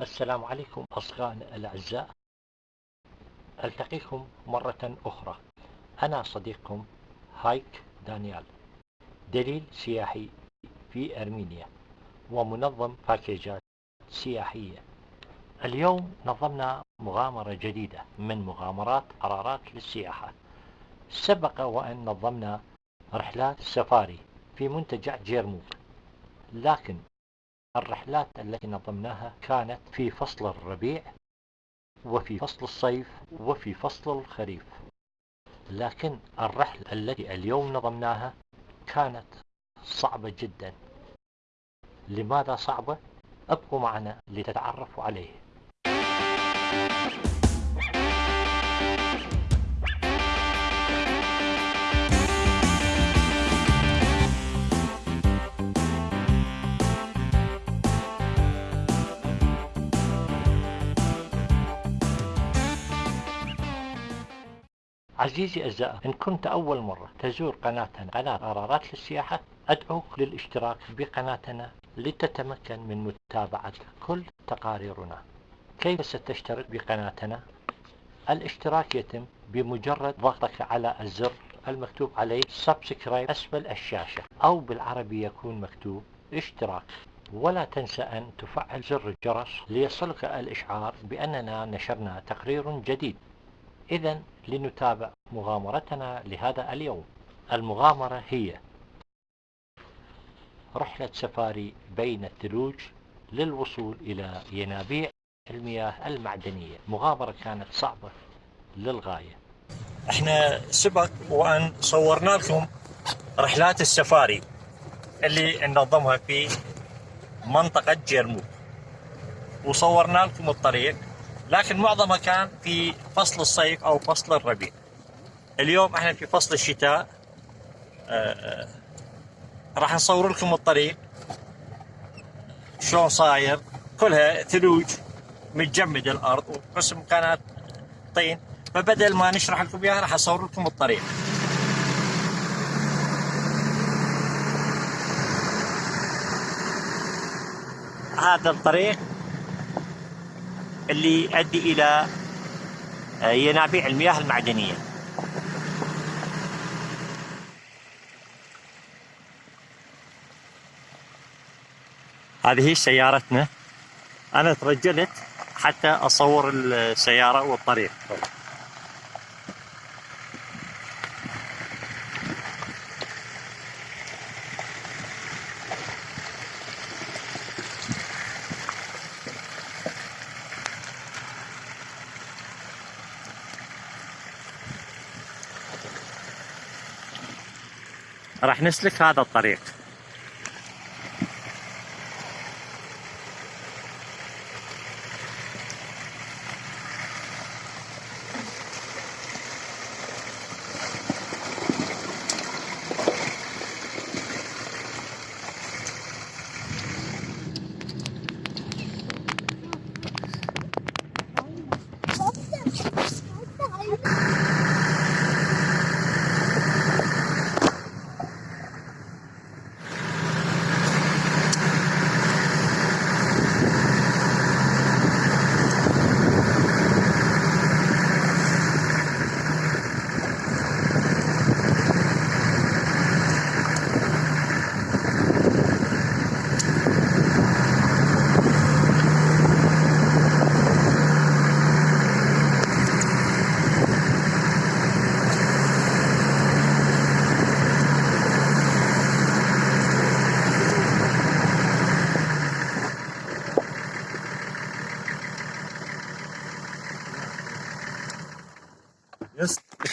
السلام عليكم أصدقائنا الأعزاء. ألتقيكم مرة أخرى. أنا صديقكم هايك دانيال دليل سياحي في أرمينيا ومنظم باكيجات سياحية. اليوم نظمنا مغامرة جديدة من مغامرات قرارات للسياحة. سبق وأن نظمنا رحلات سفاري في منتجع جيرموك لكن الرحلات التي نظمناها كانت في فصل الربيع وفي فصل الصيف وفي فصل الخريف. لكن الرحلة التي اليوم نظمناها كانت صعبة جدا. لماذا صعبة؟ أبقوا معنا لتتعرفوا عليه. عزيزي الزائر إن كنت أول مرة تزور قناتنا قناة قرارات للسياحة أدعوك للاشتراك بقناتنا لتتمكن من متابعة كل تقاريرنا. كيف ستشترك بقناتنا؟ الاشتراك يتم بمجرد ضغطك على الزر المكتوب عليه سبسكرايب أسفل الشاشة أو بالعربي يكون مكتوب اشتراك. ولا تنسى أن تفعل زر الجرس ليصلك الإشعار بأننا نشرنا تقرير جديد. إذا لنتابع مغامرتنا لهذا اليوم. المغامرة هي رحلة سفاري بين الثلوج للوصول إلى ينابيع المياه المعدنية. مغامرة كانت صعبة للغاية. إحنا سبق وأن صورنا لكم رحلات السفاري اللي ننظمها في منطقة جيرموك وصورنا لكم الطريق. لكن معظمها كان في فصل الصيف أو فصل الربيع. اليوم إحنا في فصل الشتاء. آه، راح نصور لكم الطريق. شلون صاير؟ كلها ثلوج متجمد الأرض وقسم كانت طين. فبدل ما نشرح لكم إياها راح أصور لكم الطريق. هذا الطريق اللي يؤدي إلى آه، ينابيع المياه المعدنية. هذه سيارتنا. أنا ترجلت حتى أصور السيارة والطريق. راح نسلك هذا الطريق.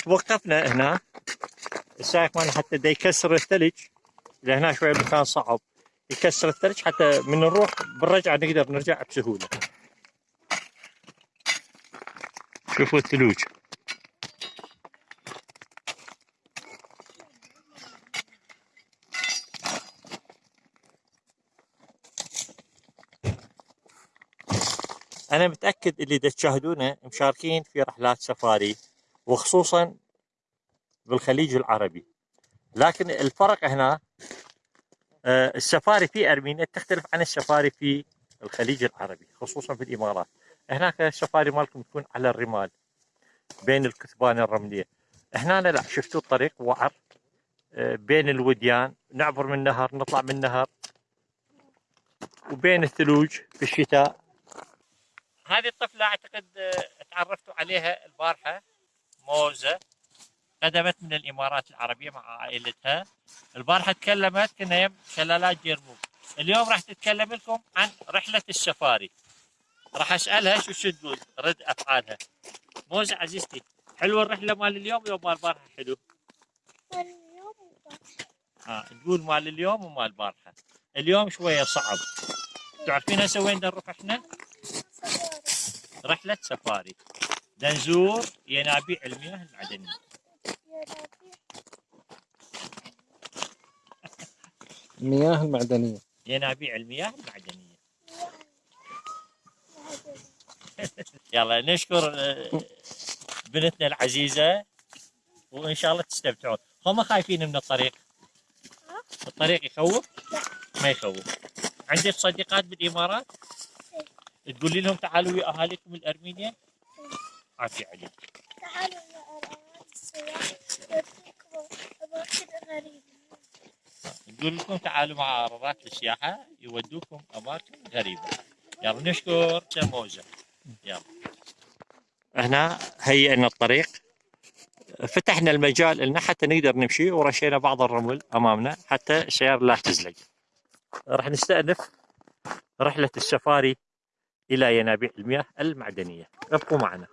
وقفنا هنا؟ السائق مالنا حتى دا يكسر الثلج لهنا شوية مكان صعب. يكسر الثلج حتى من نروح بالرجعة نقدر نرجع بسهولة. شوفوا الثلوج. أنا متأكد اللي تشاهدونه مشاركين في رحلات سفاري. وخصوصا بالخليج العربي. لكن الفرق هنا آه، السفاري في أرمينيا تختلف عن السفاري في الخليج العربي خصوصا في الإمارات. هناك السفاري مالكم تكون على الرمال بين الكثبان الرملية. هنا لا شفتوا الطريق؟ وعر آه، بين الوديان نعبر من نهر نطلع من نهر. وبين الثلوج في الشتاء. هذه الطفلة أعتقد آه، تعرفتوا عليها البارحة. موزة قدمت من الإمارات العربية مع عائلتها. البارحة تكلمت كنا يم شلالات جرموب اليوم راح تتكلم لكم عن رحلة السفاري. راح أسألها شو شو تقول رد أفعالها. موزة عزيزتي حلوة الرحلة مال اليوم يوم مال البارحة حلو؟ اليوم ها تقول مال اليوم ومال البارحة. اليوم شوية صعب. تعرفين هسه وين نروح إحنا؟ رحلة سفاري. نزور ينابيع المياه المعدنية يا المياه المعدنية. ينابيع المياه المعدنية. يلا نشكر آه، بنتنا العزيزة وإن شاء الله تستمتعون. هم خايفين من الطريق؟ الطريق يخوف؟ ما يخوف. عندك صديقات بالإمارات؟ تقولي لهم تعالوا ويا أهاليكم الأرمينيا عافية عليك. تعالوا يا أرامات السياح يوديكم أماكن غريبة نقول لكم تعالوا مع عرارات السياحة يودوكم أماكن غريبة. يلا نشكر سموزة يلا. هنا هيئنا الطريق. فتحنا المجال لنا حتى نقدر نمشي ورشينا بعض الرمل أمامنا حتى السيارة لا تزلق راح نستأنف رحلة السفاري إلى ينابيع المياه المعدنية. ابقوا معنا.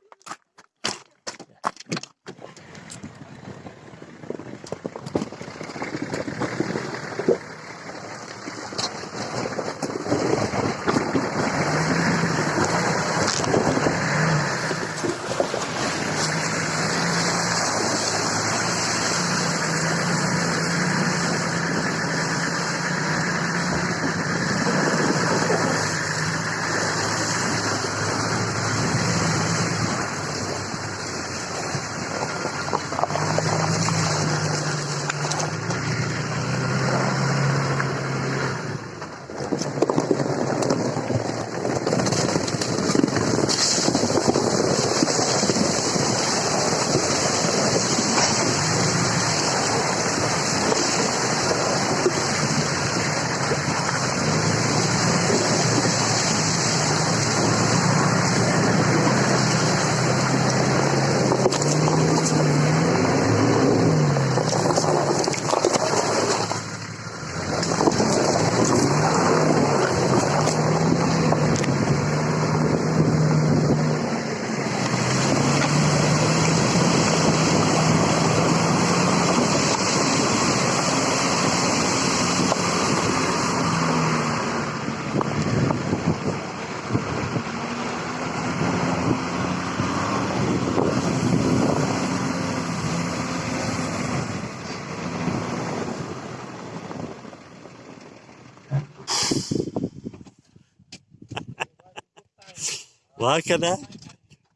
وهكذا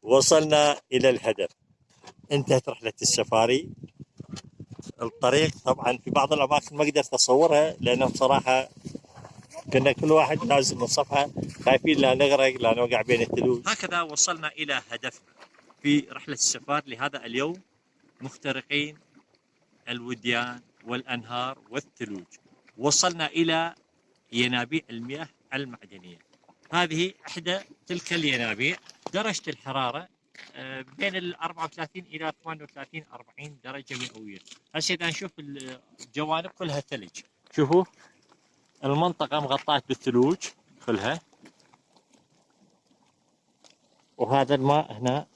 وصلنا إلى الهدف. انتهت رحلة السفاري. الطريق طبعا في بعض الأماكن ما قدرت أصورها لأنه بصراحة كنا كل واحد نازل من صفحة خايفين لا نغرق لا نوقع بين الثلوج. هكذا وصلنا إلى هدفنا في رحلة السفار لهذا اليوم مخترقين الوديان والأنهار والثلوج. وصلنا إلى ينابيع المياه المعدنية. هذه إحدى تلك الينابيع. درجة الحرارة آه، بين ال 34 إلى 38 40 درجة مئوية. هسه إذا نشوف الجوانب كلها ثلج. شوفوا المنطقة مغطاة بالثلوج كلها. وهذا الماء هنا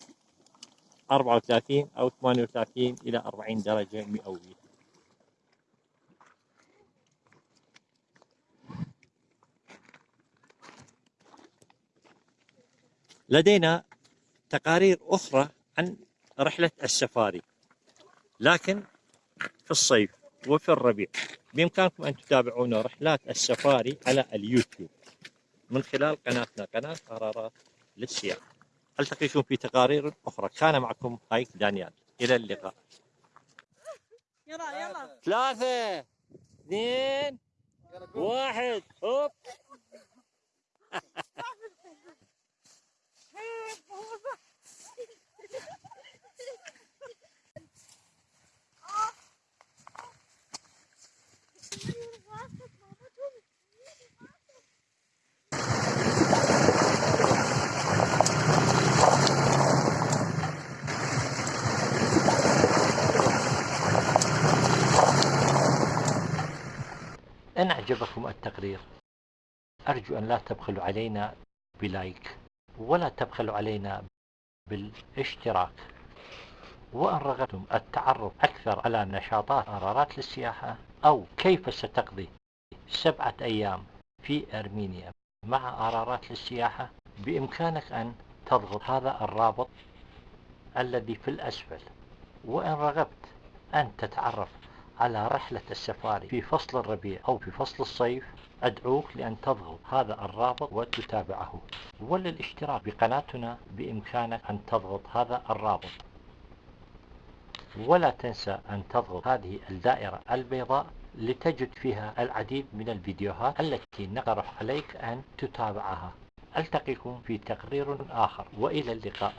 34 أو 38 إلى 40 درجة مئوية. لدينا تقارير أخرى عن رحلة السفاري لكن في الصيف وفي الربيع. بإمكانكم أن تتابعون رحلات السفاري على اليوتيوب. من خلال قناتنا قناة قرارات للسياحة. ألتقيكم في تقارير أخرى. كان معكم هايك دانيال. إلى اللقاء. يلا يلا. ثلاثة اثنين واحد. هوب إن أعجبكم التقرير. أرجو أن لا تبخلوا علينا بلايك ولا تبخلوا علينا بالاشتراك. وإن رغبتم التعرف أكثر على نشاطات قرارات للسياحة أو كيف ستقضي سبعة أيام في أرمينيا مع قرارات للسياحة بإمكانك أن تضغط هذا الرابط الذي في الأسفل. وإن رغبت أن تتعرف على رحلة السفاري في فصل الربيع أو في فصل الصيف أدعوك لأن تضغط هذا الرابط وتتابعه. وللاشتراك بقناتنا بإمكانك أن تضغط هذا الرابط. ولا تنسى أن تضغط هذه الدائرة البيضاء لتجد فيها العديد من الفيديوهات التي نقترح عليك أن تتابعها. ألتقيكم في تقرير آخر. وإلى اللقاء.